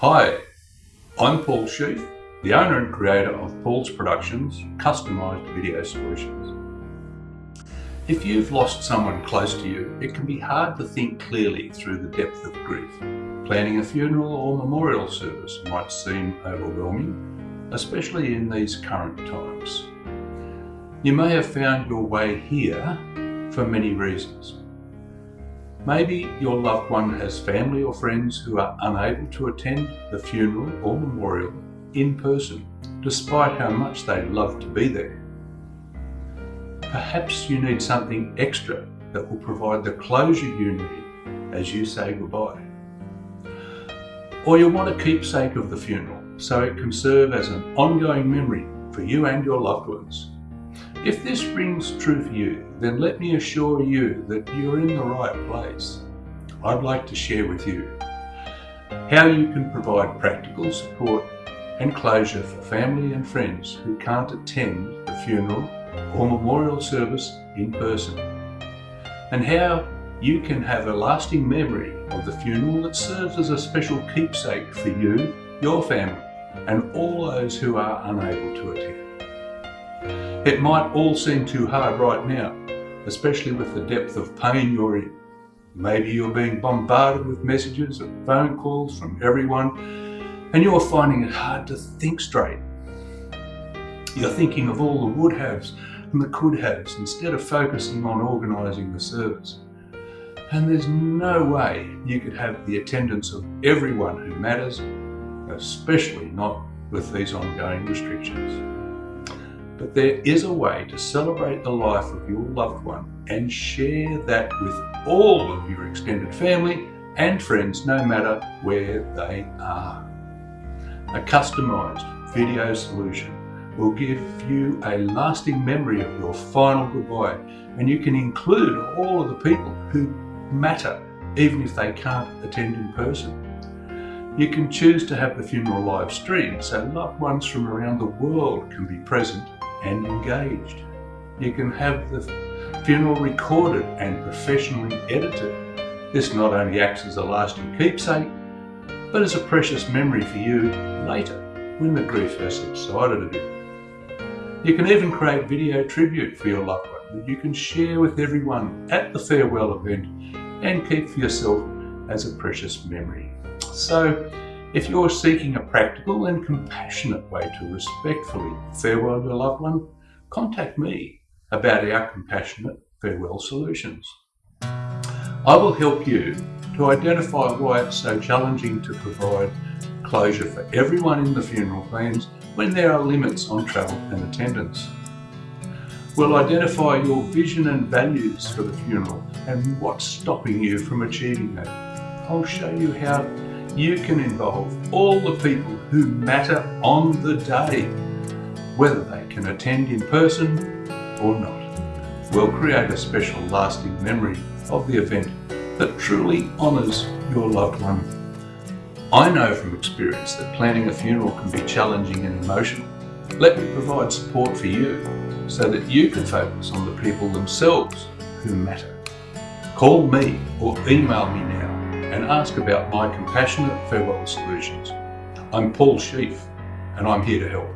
Hi, I'm Paul Sheaf, the owner and creator of Paul's Productions Customised Video Solutions. If you've lost someone close to you, it can be hard to think clearly through the depth of grief. Planning a funeral or memorial service might seem overwhelming, especially in these current times. You may have found your way here for many reasons. Maybe your loved one has family or friends who are unable to attend the funeral or memorial in person, despite how much they love to be there. Perhaps you need something extra that will provide the closure you need as you say goodbye. Or you want a keepsake of the funeral so it can serve as an ongoing memory for you and your loved ones. If this rings true for you, then let me assure you that you're in the right place. I'd like to share with you how you can provide practical support and closure for family and friends who can't attend the funeral or memorial service in person, and how you can have a lasting memory of the funeral that serves as a special keepsake for you, your family, and all those who are unable to attend. It might all seem too hard right now, especially with the depth of pain you're in. Maybe you're being bombarded with messages and phone calls from everyone and you're finding it hard to think straight. You're thinking of all the would haves and the could haves instead of focusing on organising the service. And there's no way you could have the attendance of everyone who matters, especially not with these ongoing restrictions. But there is a way to celebrate the life of your loved one and share that with all of your extended family and friends, no matter where they are. A customised video solution will give you a lasting memory of your final goodbye and you can include all of the people who matter even if they can't attend in person. You can choose to have the funeral live streamed so loved ones from around the world can be present and engaged. You can have the funeral recorded and professionally edited. This not only acts as a lasting keepsake, but as a precious memory for you later when the grief has subsided a bit. You can even create video tribute for your loved one that you can share with everyone at the farewell event and keep for yourself as a precious memory. So if you're seeking a practical and compassionate way to respectfully farewell your loved one, contact me about our compassionate farewell solutions. I will help you to identify why it's so challenging to provide closure for everyone in the funeral plans when there are limits on travel and attendance. We'll identify your vision and values for the funeral and what's stopping you from achieving that. I'll show you how you can involve all the people who matter on the day, whether they can attend in person or not. We'll create a special lasting memory of the event that truly honours your loved one. I know from experience that planning a funeral can be challenging and emotional. Let me provide support for you so that you can focus on the people themselves who matter. Call me or email me now and ask about my compassionate farewell solutions. I'm Paul Sheaf and I'm here to help.